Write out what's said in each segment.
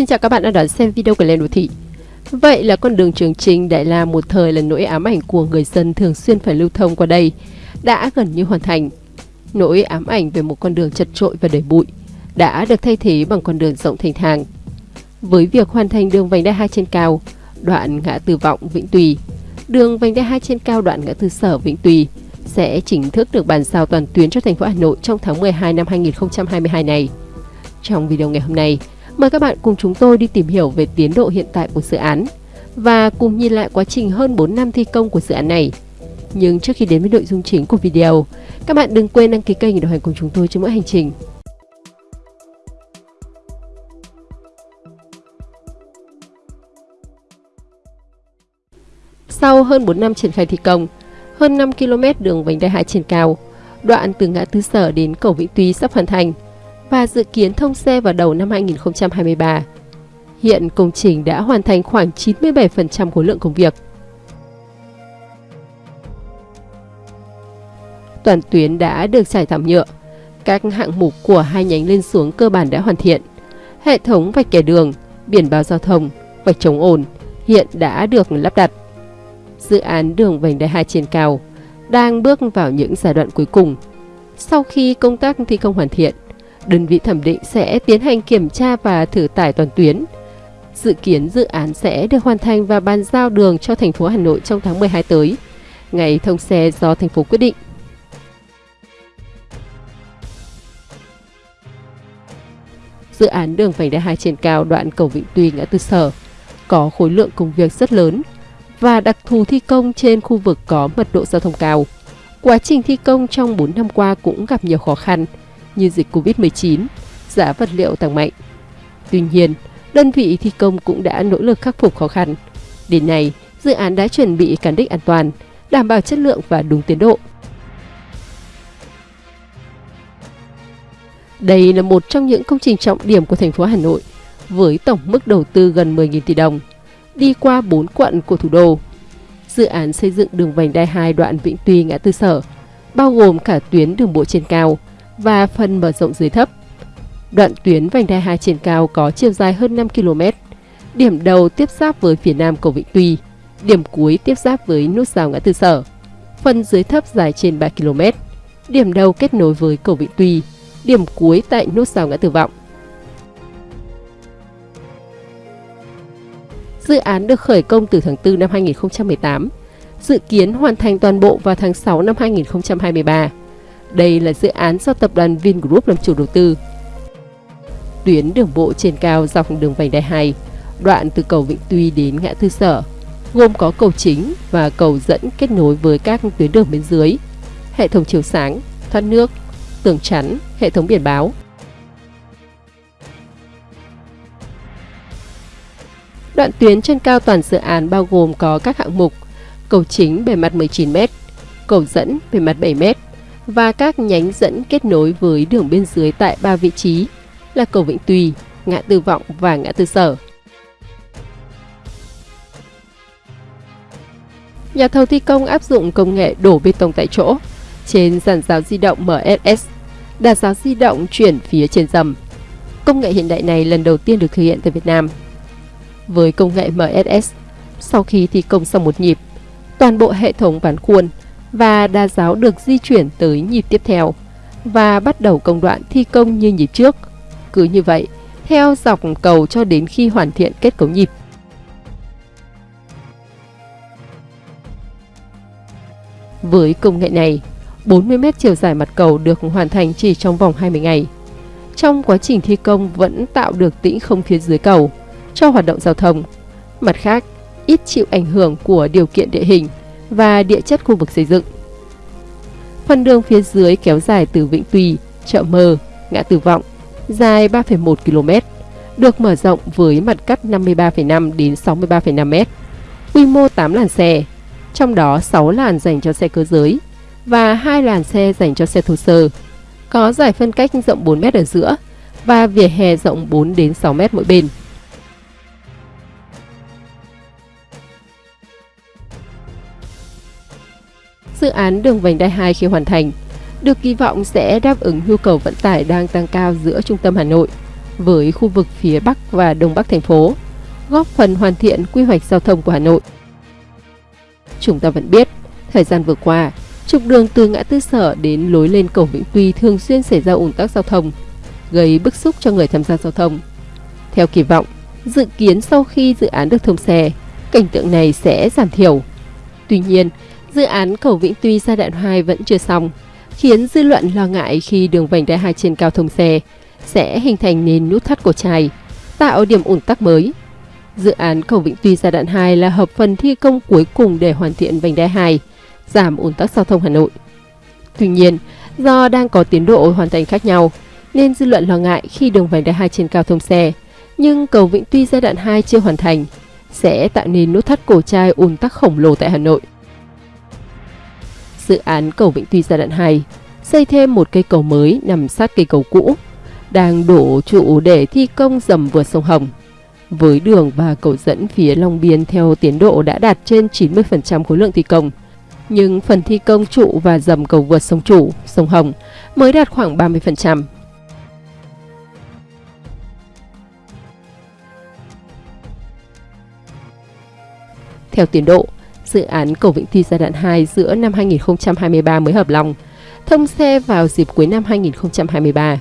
Xin chào các bạn đã đón xem video của Lên Đô Thị. Vậy là con đường Trường Trinh đại là một thời là nỗi ám ảnh của người dân thường xuyên phải lưu thông qua đây, đã gần như hoàn thành. Nỗi ám ảnh về một con đường chật trội và đầy bụi đã được thay thế bằng con đường rộng thành thang. Với việc hoàn thành đường vành đai 2 trên cao, đoạn ngã tư vọng Vĩnh Tùy, đường vành đai 2 trên cao đoạn ngã tư sở Vĩnh Tùy sẽ chính thức được bàn giao toàn tuyến cho thành phố Hà Nội trong tháng 12 năm 2022 này. Trong video ngày hôm nay, mời các bạn cùng chúng tôi đi tìm hiểu về tiến độ hiện tại của dự án và cùng nhìn lại quá trình hơn 4 năm thi công của dự án này. Nhưng trước khi đến với nội dung chính của video, các bạn đừng quên đăng ký kênh để đồng hành cùng chúng tôi trên mỗi hành trình. Sau hơn 4 năm triển khai thi công, hơn 5 km đường vành đai 2 trên cao, đoạn từ ngã tư sở đến cầu Vĩnh Tuy sắp hoàn thành và dự kiến thông xe vào đầu năm 2023. Hiện công trình đã hoàn thành khoảng 97% khối lượng công việc. Toàn tuyến đã được trải thảm nhựa. Các hạng mục của hai nhánh lên xuống cơ bản đã hoàn thiện. Hệ thống vạch kẻ đường, biển báo giao thông, vạch chống ồn hiện đã được lắp đặt. Dự án đường vành đai 2 trên cao đang bước vào những giai đoạn cuối cùng. Sau khi công tác thi công hoàn thiện, đơn vị thẩm định sẽ tiến hành kiểm tra và thử tải toàn tuyến. Dự kiến dự án sẽ được hoàn thành và bàn giao đường cho thành phố Hà Nội trong tháng 12 tới, ngày thông xe do thành phố quyết định. Dự án đường vành đai 2 trên cao đoạn cầu Vĩnh Tuy ngã tư sở có khối lượng công việc rất lớn và đặc thù thi công trên khu vực có mật độ giao thông cao. Quá trình thi công trong 4 năm qua cũng gặp nhiều khó khăn như dịch Covid-19, giá vật liệu tăng mạnh. Tuy nhiên, đơn vị thi công cũng đã nỗ lực khắc phục khó khăn. Đến nay, dự án đã chuẩn bị cán đích an toàn, đảm bảo chất lượng và đúng tiến độ. Đây là một trong những công trình trọng điểm của thành phố Hà Nội, với tổng mức đầu tư gần 10.000 tỷ đồng, đi qua 4 quận của thủ đô. Dự án xây dựng đường vành đai 2 đoạn Vĩnh Tuy ngã tư sở, bao gồm cả tuyến đường bộ trên cao và phần mở rộng dưới thấp. Đoạn tuyến vành đai 2 trên cao có chiều dài hơn 5 km. Điểm đầu tiếp giáp với phía nam cầu Vĩnh Tuy, điểm cuối tiếp giáp với nút giao ngã tư sở. Phần dưới thấp dài trên 3 km. Điểm đầu kết nối với cầu Vĩnh Tuy, điểm cuối tại nút giao ngã tư vọng. Dự án được khởi công từ tháng 4 năm 2018, dự kiến hoàn thành toàn bộ vào tháng 6 năm 2023. Đây là dự án do tập đoàn Vingroup làm chủ đầu tư. Tuyến đường bộ trên cao dọc đường vành đai 2, đoạn từ cầu Vĩnh Tuy đến ngã tư sở, gồm có cầu chính và cầu dẫn kết nối với các tuyến đường bên dưới, hệ thống chiếu sáng, thoát nước, tường chắn, hệ thống biển báo. Đoạn tuyến trên cao toàn dự án bao gồm có các hạng mục cầu chính bề mặt 19m, cầu dẫn bề mặt 7m và các nhánh dẫn kết nối với đường bên dưới tại ba vị trí là cầu Vĩnh Tùy, ngã tư Vọng và ngã tư Sở. Nhà thầu thi công áp dụng công nghệ đổ bê tông tại chỗ trên giàn giáo di động MSS, đạt giáo di động chuyển phía trên dầm. Công nghệ hiện đại này lần đầu tiên được thực hiện tại Việt Nam. Với công nghệ MSS, sau khi thi công xong một nhịp, toàn bộ hệ thống ván khuôn và đa giáo được di chuyển tới nhịp tiếp theo và bắt đầu công đoạn thi công như nhịp trước. Cứ như vậy, theo dọc cầu cho đến khi hoàn thiện kết cấu nhịp. Với công nghệ này, 40 m chiều dài mặt cầu được hoàn thành chỉ trong vòng 20 ngày. Trong quá trình thi công vẫn tạo được tĩnh không phía dưới cầu cho hoạt động giao thông. Mặt khác, ít chịu ảnh hưởng của điều kiện địa hình và địa chất khu vực xây dựng. Phần đường phía dưới kéo dài từ Vĩnh Tùy, chợ Mờ, ngã Tử Vọng, dài 3,1 km, được mở rộng với mặt cắt 53,5 đến 63,5 m, quy mô 8 làn xe, trong đó 6 làn dành cho xe cơ giới và 2 làn xe dành cho xe thô sơ. Có giải phân cách rộng 4 m ở giữa và vỉa hè rộng 4 đến 6 m mỗi bên. Dự án đường vành đai 2 khi hoàn thành được kỳ vọng sẽ đáp ứng nhu cầu vận tải đang tăng cao giữa trung tâm Hà Nội với khu vực phía Bắc và Đông Bắc thành phố, góp phần hoàn thiện quy hoạch giao thông của Hà Nội. Chúng ta vẫn biết, thời gian vừa qua, trục đường từ ngã tư sở đến lối lên cầu Vĩnh Tuy thường xuyên xảy ra ủng tắc giao thông, gây bức xúc cho người tham gia giao thông. Theo kỳ vọng, dự kiến sau khi dự án được thông xe, cảnh tượng này sẽ giảm thiểu. Tuy nhiên, dự án cầu Vĩnh Tuy giai đoạn 2 vẫn chưa xong, khiến dư luận lo ngại khi đường vành đai 2 trên cao thông xe sẽ hình thành nền nút thắt cổ chai, tạo điểm ủn tắc mới. Dự án cầu Vĩnh Tuy giai đoạn 2 là hợp phần thi công cuối cùng để hoàn thiện vành đai 2, giảm ủn tắc giao thông Hà Nội. Tuy nhiên, do đang có tiến độ hoàn thành khác nhau, nên dư luận lo ngại khi đường vành đai 2 trên cao thông xe, nhưng cầu Vĩnh Tuy giai đoạn 2 chưa hoàn thành, sẽ tạo nên nút thắt cổ chai ùn tắc khổng lồ tại Hà Nội. Dự án cầu Vĩnh Tuy giai đoạn 2 xây thêm một cây cầu mới nằm sát cây cầu cũ, đang đổ trụ để thi công dầm vượt sông Hồng. Với đường và cầu dẫn phía Long Biên theo tiến độ đã đạt trên 90% khối lượng thi công, nhưng phần thi công trụ và dầm cầu vượt sông Chủ, sông Hồng mới đạt khoảng 30%. Theo tiến độ, dự án cầu Vĩnh Tuy giai đoạn 2 giữa năm 2023 mới hợp lòng, thông xe vào dịp cuối năm 2023.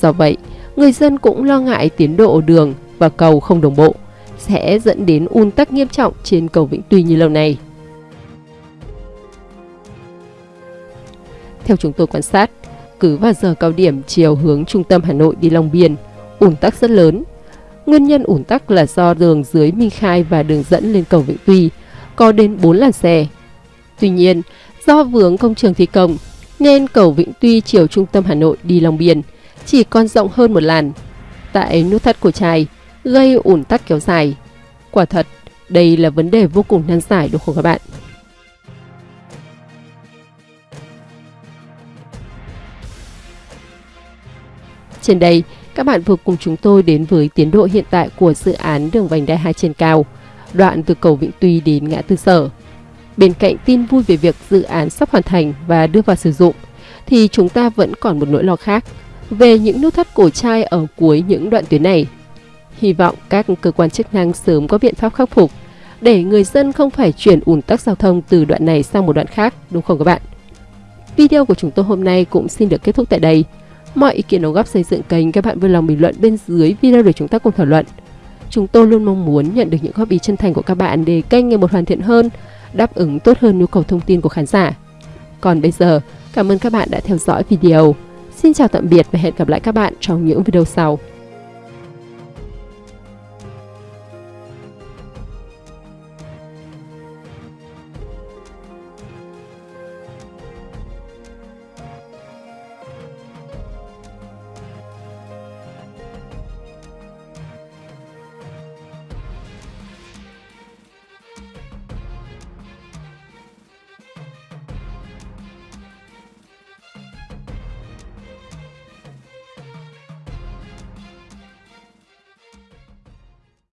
Do vậy, người dân cũng lo ngại tiến độ đường và cầu không đồng bộ sẽ dẫn đến un tắc nghiêm trọng trên cầu Vĩnh Tuy như lâu nay. Theo chúng tôi quan sát, cứ vào giờ cao điểm chiều hướng trung tâm Hà Nội đi Long Biên, ủn tắc rất lớn. Nguyên nhân ủn tắc là do đường dưới Minh Khai và đường dẫn lên cầu Vĩnh Tuy có đến 4 làn xe. Tuy nhiên, do vướng công trường thi công, nên cầu Vĩnh Tuy chiều trung tâm Hà Nội đi Long Biên chỉ còn rộng hơn một làn. Tại nút thắt của trai, gây ủn tắc kéo dài. Quả thật, đây là vấn đề vô cùng nan giải đúng không các bạn? Trên đây, các bạn vừa cùng chúng tôi đến với tiến độ hiện tại của dự án đường vành đai 2 trên cao, đoạn từ cầu Vĩnh Tuy đến ngã tư sở. Bên cạnh tin vui về việc dự án sắp hoàn thành và đưa vào sử dụng, thì chúng ta vẫn còn một nỗi lo khác về những nút thắt cổ chai ở cuối những đoạn tuyến này. Hy vọng các cơ quan chức năng sớm có biện pháp khắc phục để người dân không phải chuyển ủn tắc giao thông từ đoạn này sang một đoạn khác, đúng không các bạn? Video của chúng tôi hôm nay cũng xin được kết thúc tại đây. Mọi ý kiến đóng góp xây dựng kênh các bạn vui lòng bình luận bên dưới video để chúng ta cùng thảo luận. Chúng tôi luôn mong muốn nhận được những góp ý chân thành của các bạn để kênh ngày một hoàn thiện hơn, đáp ứng tốt hơn nhu cầu thông tin của khán giả. Còn bây giờ, cảm ơn các bạn đã theo dõi video. Xin chào tạm biệt và hẹn gặp lại các bạn trong những video sau.